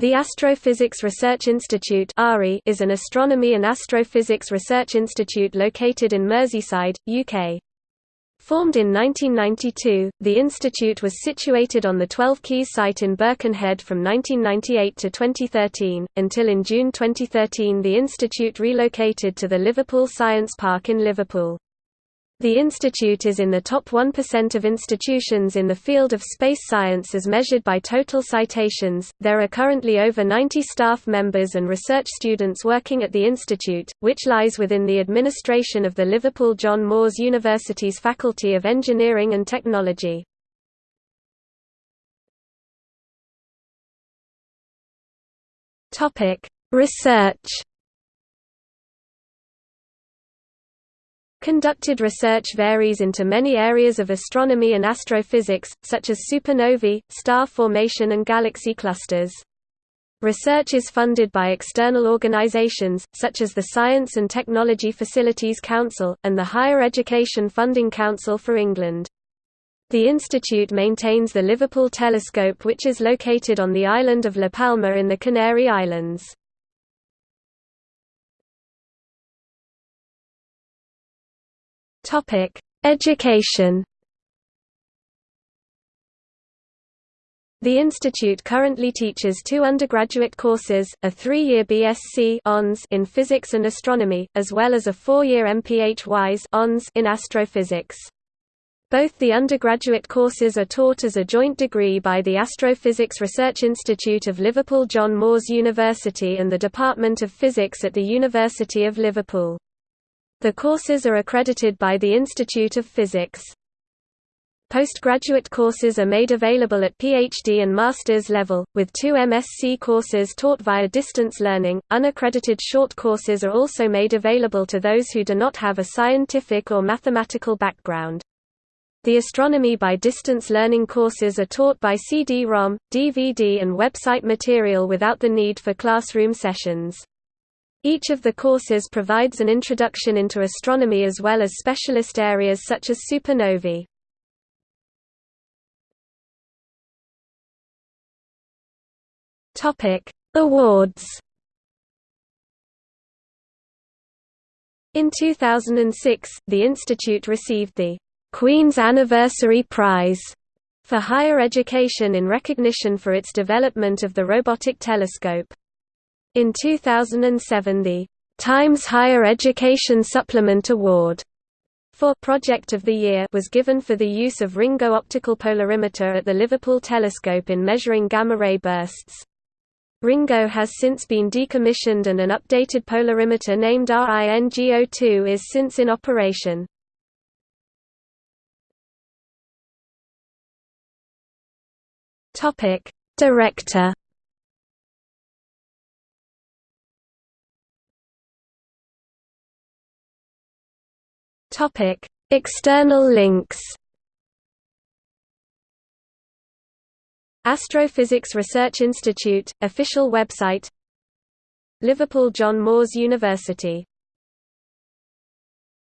The Astrophysics Research Institute is an astronomy and astrophysics research institute located in Merseyside, UK. Formed in 1992, the institute was situated on the 12 Quays site in Birkenhead from 1998 to 2013, until in June 2013 the institute relocated to the Liverpool Science Park in Liverpool. The institute is in the top 1% of institutions in the field of space science as measured by total citations. There are currently over 90 staff members and research students working at the institute, which lies within the administration of the Liverpool John Moores University's Faculty of Engineering and Technology. Topic: Research Conducted research varies into many areas of astronomy and astrophysics, such as supernovae, star formation and galaxy clusters. Research is funded by external organizations, such as the Science and Technology Facilities Council, and the Higher Education Funding Council for England. The institute maintains the Liverpool Telescope which is located on the island of La Palma in the Canary Islands. Topic: Education. The institute currently teaches two undergraduate courses, a three-year BSc in physics and astronomy, as well as a four-year MPH in astrophysics. Both the undergraduate courses are taught as a joint degree by the Astrophysics Research Institute of Liverpool John Moores University and the Department of Physics at the University of Liverpool. The courses are accredited by the Institute of Physics. Postgraduate courses are made available at PhD and master's level, with two MSc courses taught via distance learning. Unaccredited short courses are also made available to those who do not have a scientific or mathematical background. The astronomy by distance learning courses are taught by CD-ROM, DVD and website material without the need for classroom sessions. Each of the courses provides an introduction into astronomy as well as specialist areas such as supernovae. Topic: Awards. In 2006, the institute received the Queen's Anniversary Prize for higher education in recognition for its development of the robotic telescope. In 2007 the Times Higher Education Supplement Award for Project of the Year was given for the use of Ringo optical polarimeter at the Liverpool telescope in measuring gamma-ray bursts. Ringo has since been decommissioned and an updated polarimeter named RINGO2 is since in operation. Director Topic: External links. Astrophysics Research Institute official website. Liverpool John Moores University